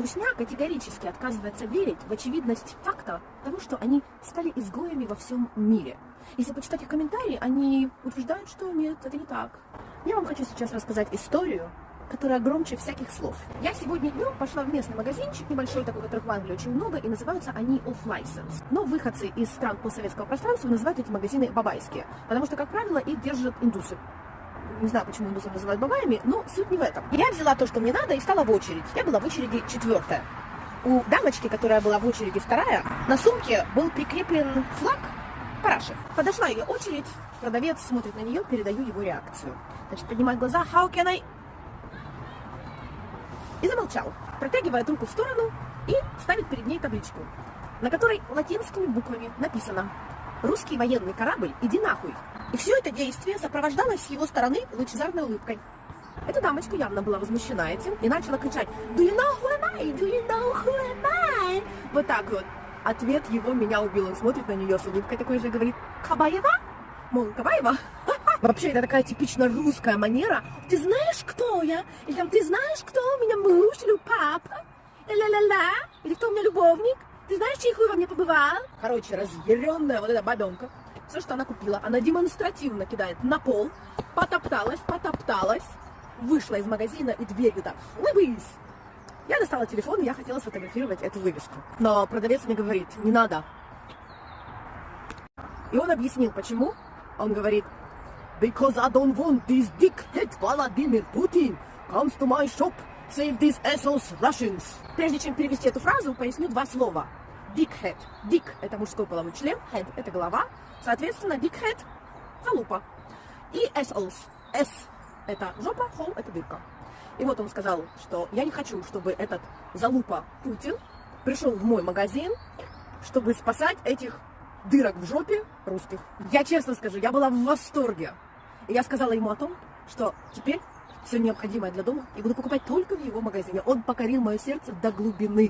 Русня категорически отказывается верить в очевидность факта того, что они стали изгоями во всем мире. Если почитать их комментарии, они утверждают, что нет, это не так. Я вам хочу сейчас рассказать историю, которая громче всяких слов. Я сегодня днем пошла в местный магазинчик небольшой, такой, которых в Англии очень много, и называются они off-license. Но выходцы из стран постсоветского пространства называют эти магазины бабайские, потому что, как правило, их держат индусы не знаю, почему индусов называют бабаями, но суть не в этом. Я взяла то, что мне надо, и стала в очередь. Я была в очереди четвертая. У дамочки, которая была в очереди вторая, на сумке был прикреплен флаг параши. Подошла ее очередь, продавец смотрит на нее, передаю его реакцию. Значит, поднимает глаза, how can I... И замолчал, протягивает руку в сторону и ставит перед ней табличку, на которой латинскими буквами написано «Русский военный корабль, иди нахуй». И все это действие сопровождалось с его стороны лучезарной улыбкой. Эта дамочка явно была возмущена этим и начала кричать «Do you know who am I? Do you know who am I?» Вот так вот. Ответ его меня убил. Он смотрит на нее с улыбкой такой же и говорит «Кабаева?» Мол, Кабаева? Вообще, это такая типично русская манера. Ты знаешь, кто я? Или там, ты знаешь, кто у меня муж или папа? Ля-ля-ля. Или кто у меня любовник? Ты знаешь, чей хуй во мне побывал? Короче, разъяренная вот эта бабенка все, что она купила, она демонстративно кидает на пол, потопталась, потопталась, вышла из магазина и дверью так, лыбысь. Я достала телефон, я хотела сфотографировать эту вывеску. Но продавец мне говорит, не надо. И он объяснил, почему. Он говорит, because I don't want this dickhead Vladimir Putin comes to my shop, save these assholes Russians. Прежде чем перевести эту фразу, поясню два слова. Dickhead. Dick – это мужской половой член, head – это голова. Соответственно, dickhead – залупа. И assholes. S – это жопа, hole – это дырка. И вот он сказал, что я не хочу, чтобы этот залупа Путин пришел в мой магазин, чтобы спасать этих дырок в жопе русских. Я честно скажу, я была в восторге. И я сказала ему о том, что теперь все необходимое для дома я буду покупать только в его магазине. Он покорил мое сердце до глубины.